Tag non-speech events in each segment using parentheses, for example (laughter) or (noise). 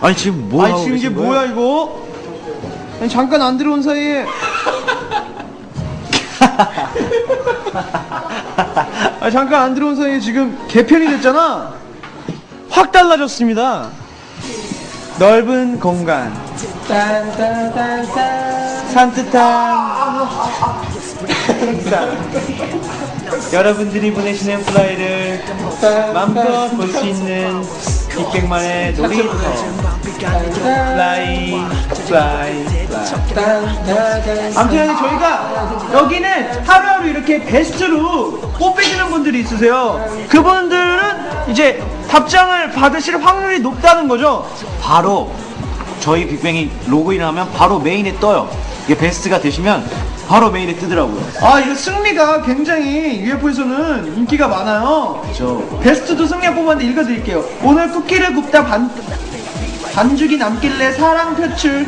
아니 지금 뭐 아니 하고 지금 이게? 뭐야 이거? 아니 잠깐 안 들어온 사이에. (laughs) 아 잠깐 안 들어온 사이에 지금 개편이 됐잖아. 확 달라졌습니다. 넓은 공간. 산뜻한. (laughs) 여러분들이 보내시는 fly를 마음껏 볼 수 있는 빅뱅만의 놀이터. fly fly. 아무튼 저희가 여기는 하루하루 이렇게 베스트로 뽑히시는 분들이 있으세요. 그분들은 이제 답장을 받으실 확률이 높다는 거죠? 바로 저희 빅뱅이 로그인을 하면 바로 메인에 떠요. 이게 베스트가 되시면 바로 메인에 뜨더라고요. 아 이거 승리가 굉장히 UFO에서는 인기가 많아요. 저 베스트도 승리가 뽑았는데 읽어드릴게요. 오늘 쿠키를 굽다 반, 반죽이 남길래 사랑 표출.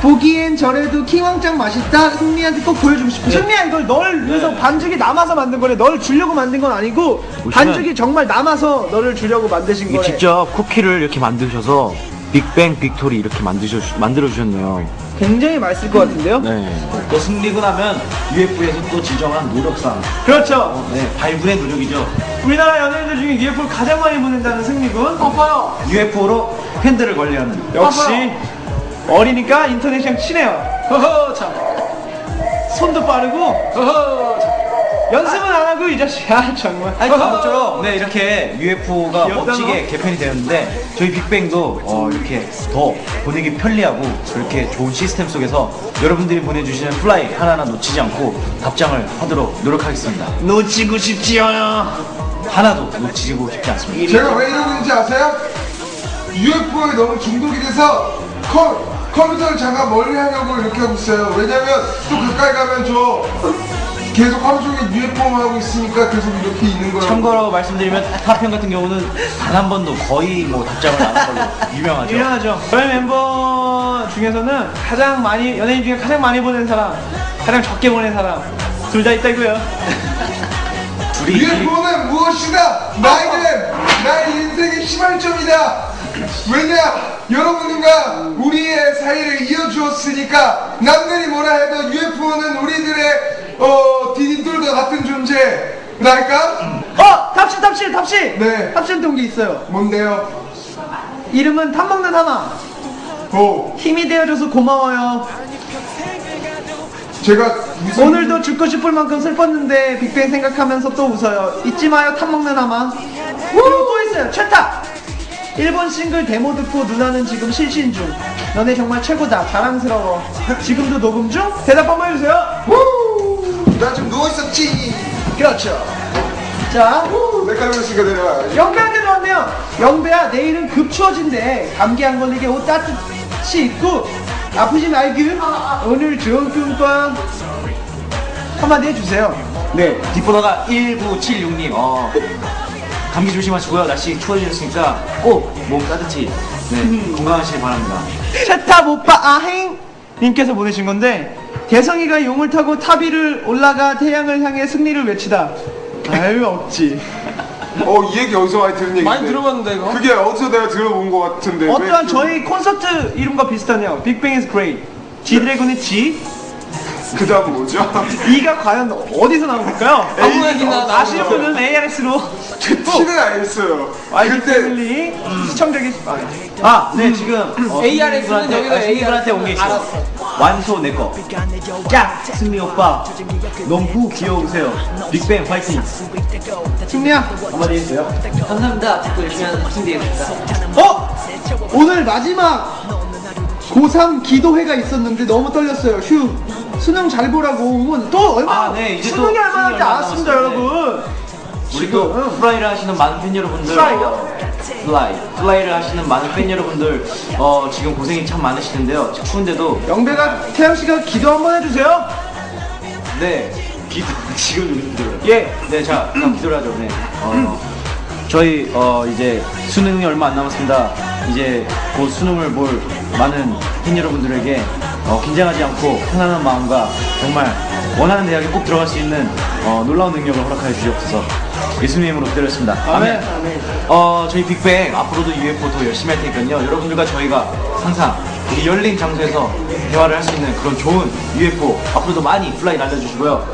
보기엔 저래도 킹왕짱 맛있다. 승리한테 꼭 보여주고 싶어. 승리야 이걸 널 위해서 반죽이 남아서 만든 거래 널 주려고 만든 건 아니고 반죽이 정말 남아서 너를 주려고 만드신 거래 직접 쿠키를 이렇게 만드셔서 빅뱅 victory 이렇게 만드셔 만들어 주셨네요. 굉장히 맛있을 것 같은데요 네. 또 승리군 하면 UFO에서 또 지정한 노력상. 그렇죠 네, 불굴의 노력이죠. 우리나라 연예인들 중에 UFO를 가장 많이 보낸다는 승리군 아파요 UFO로 팬들을 관리하는. 역시 어리니까 인터넷이랑 친해요. 허허 참. 손도 빠르고 허허 참. 연습은 안 하고 이 자식 아 정말. 아니 아무쪼록 네 이렇게 UFO가 귀엽다, 멋지게 개편이 되었는데 저희 빅뱅도 어, 이렇게 더 보내기 편리하고 그렇게 좋은 시스템 속에서 여러분들이 보내주시는 fly 하나하나 놓치지 않고 답장을 하도록 노력하겠습니다. 놓치고 싶지 않아. 하나도 놓치고 싶지 않습니다. 제가 왜 이러고 있는지 아세요? UFO에 너무 중독이 돼서 컴, 컴퓨터를 잠깐 멀리 하려고 이렇게 하고 있어요. 왜냐면 또 가까이 가면 저 계속 하루 종일 UFO만 하고 있으니까 계속 이렇게 있는 거예요. 참고로 말씀드리면 타편 같은 경우는 단 한 번도 거의 뭐 답장을 안 한 걸로 유명하죠. 유명하죠. 저희 멤버 중에서는 가장 많이 연예인 중에 가장 많이 보낸 사람, 가장 적게 보낸 사람 둘 다 있다고요. 둘이 UFO는 무엇이다? 나에겐 나의 인생의 시발점이다. 왜냐? 여러분들과 우리의 사이를 이어주었으니까 남들이 뭐라 해도 UFO는 우리들의 어 디딤돌과 같은 존재랄까? 어 탑실 탑실 탑실. 네. 탑실 동기 있어요. 뭔데요? 이름은 탑 먹는 하마. 어 힘이 되어줘서 고마워요. 제가 무슨 오늘도 죽고 싶을 만큼 슬펐는데 빅뱅 생각하면서 또 웃어요. 잊지 마요 탑 먹는 하마. 그리고 또 있어요 최탑. 일본 싱글 데모 듣고 누나는 지금 실신 중. 너네 정말 최고다. 자랑스러워. 지금도 녹음 중? 대답 한번 해주세요. 나좀 누워 있었지. 그렇죠. 자, 내가 그랬으니까 내려와야지. 영배한테도 왔네요. 영배야, 내일은 급 추워진대. 감기 안 걸리게 옷 따뜻이 입고 아프지 말고 오늘 좋은 꿈꿔. 한마디 해주세요. 네, 뒷번호가 1976님. 어, 감기 조심하시고요. 날씨 추워지셨으니까 꼭 몸 따뜻히 네, 건강하시길 바랍니다. 최탑 오빠 아행 님께서 보내신 건데 대성이가 용을 타고 탑 위를 올라가 태양을 향해 승리를 외치다 아유 없지 어, 이 얘기 어디서 많이 들은 얘기인데? 많이 들어봤는데, 이거? 그게 어디서 내가 들어본 것 같은데. 어떠한 왜 저희 콘서트 이름과 비슷하네요 빅뱅 is great G드래곤의 G 그 다음 뭐죠? (laughs) E가 과연 어디서 나온 걸까요? 아무 얘기나 아시는 분은 ARS로 티는 알겠어요. 아이 그때 패밀리 시청자기 아, 네, 지금 어, ARS는 승리분한테- 여기다 아, 승리분한테 온게 있어. 알았어. 완소 내 거. 야, 승리 오빠. 너무 귀여우세요. 빅뱅 파이팅. 승리야 한마디 해주세요. 감사합니다. 듣고 열심히 하는 되겠습니다. 어? 오늘 마지막 고3 기도회가 있었는데 너무 떨렸어요. 휴. 수능 잘 보라고 오면 또 얼마 아, 네, 이제 또 수능이 얼마나 알았습니다, 남았어요. 여러분. 우리 또. fly를 하시는 많은 팬 여러분들 fly요? 어, fly fly를 하시는 많은 팬 여러분들 어, 지금 고생이 참 많으시는데요 추운데도 영배가 태양 씨가 기도 한번 해주세요. 네 기도 (laughs) 지금 좀 기도를 예. 네자 기도를 하죠 네 어, 저희 어, 이제 수능이 얼마 안 남았습니다 이제 곧 수능을 볼 많은 팬 여러분들에게 어, 긴장하지 않고 편안한 마음과 정말 원하는 대학에 꼭 들어갈 수 있는 어, 놀라운 능력을 허락하여 주시옵소서 예수님의 이름으로 기도했습니다. 아멘. 어, 저희 빅뱅 앞으로도 UFO 더 열심히 할 테니까요. 여러분들과 저희가 항상 이 열린 장소에서 대화를 할 수 있는 그런 좋은 UFO 앞으로도 많이 fly 날려주시고요.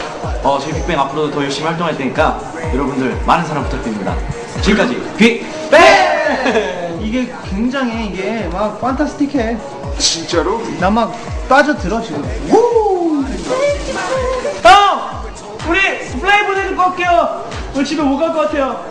어, 저희 빅뱅 앞으로도 더 열심히 활동할 테니까 여러분들 많은 사랑 부탁드립니다. 지금까지 빅뱅! 이게 굉장히 이게 막 fantastic해. 진짜로? 나 막 빠져들어 지금. 우! 형! 우리 거 할게요. 우리 집에 못 갈 것 같아요.